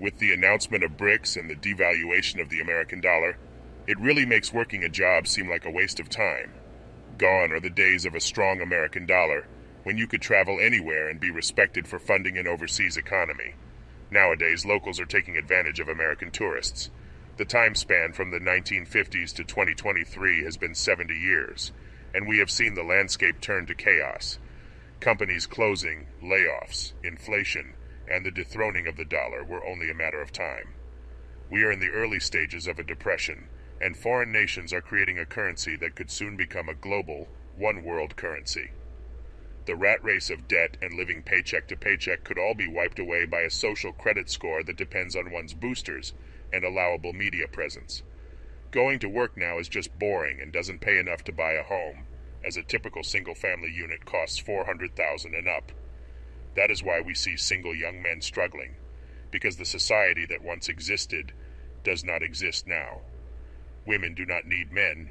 With the announcement of BRICS and the devaluation of the American dollar, it really makes working a job seem like a waste of time. Gone are the days of a strong American dollar, when you could travel anywhere and be respected for funding an overseas economy. Nowadays, locals are taking advantage of American tourists. The time span from the 1950s to 2023 has been 70 years, and we have seen the landscape turn to chaos. Companies closing, layoffs, inflation, and the dethroning of the dollar were only a matter of time. We are in the early stages of a depression, and foreign nations are creating a currency that could soon become a global, one world currency. The rat race of debt and living paycheck to paycheck could all be wiped away by a social credit score that depends on one's boosters and allowable media presence. Going to work now is just boring and doesn't pay enough to buy a home, as a typical single family unit costs 400,000 and up. That is why we see single young men struggling, because the society that once existed does not exist now. Women do not need men,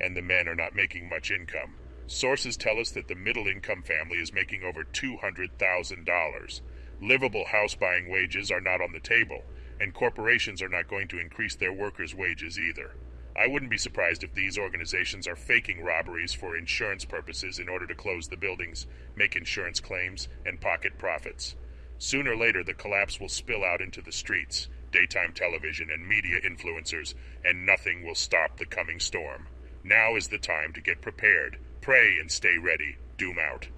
and the men are not making much income. Sources tell us that the middle income family is making over $200,000. Livable house buying wages are not on the table, and corporations are not going to increase their workers' wages either. I wouldn't be surprised if these organizations are faking robberies for insurance purposes in order to close the buildings, make insurance claims, and pocket profits. Sooner or later, the collapse will spill out into the streets, daytime television, and media influencers, and nothing will stop the coming storm. Now is the time to get prepared Pray and stay ready. Doom out.